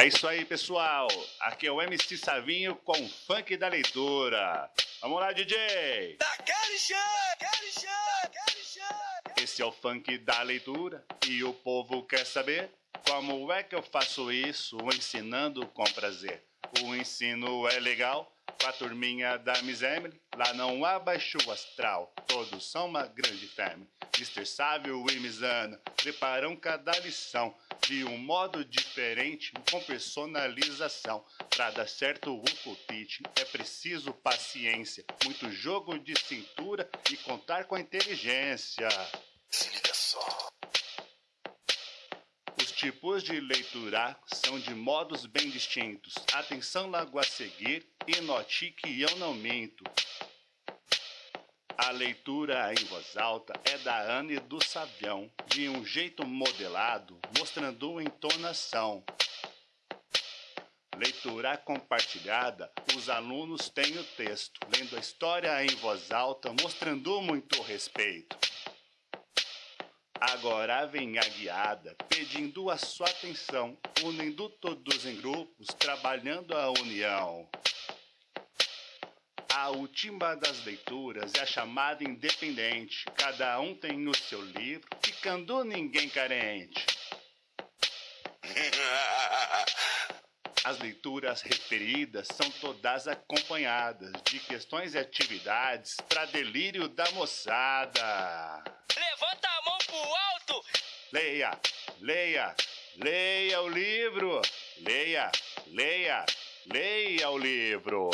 É isso aí, pessoal. Aqui é o MC Savinho com o funk da leitura. Vamos lá, DJ. Daquele chão. Esse é o funk da leitura e o povo quer saber como é que eu faço isso, ensinando com prazer. O ensino é legal com a turminha da Miss Emily. Lá não há baixo astral, todos são uma grande family. Mr. Sávio e Misana preparam cada lição de um modo diferente, com personalização. Para dar certo o cultite é preciso paciência, muito jogo de cintura e contar com a inteligência. Se liga só. Os tipos de leitura são de modos bem distintos. Atenção logo a seguir e note que eu não minto. A leitura em voz alta é da Anne do Savião, de um jeito modelado, mostrando entonação. Leitura compartilhada, os alunos têm o texto, lendo a história em voz alta, mostrando muito respeito. Agora vem a guiada, pedindo a sua atenção, unindo todos em grupos, trabalhando a união. A última das leituras é a chamada independente. Cada um tem o seu livro, ficando ninguém carente. As leituras referidas são todas acompanhadas de questões e atividades para delírio da moçada. Levanta a mão pro alto. Leia, leia, leia o livro. Leia, leia, leia o livro.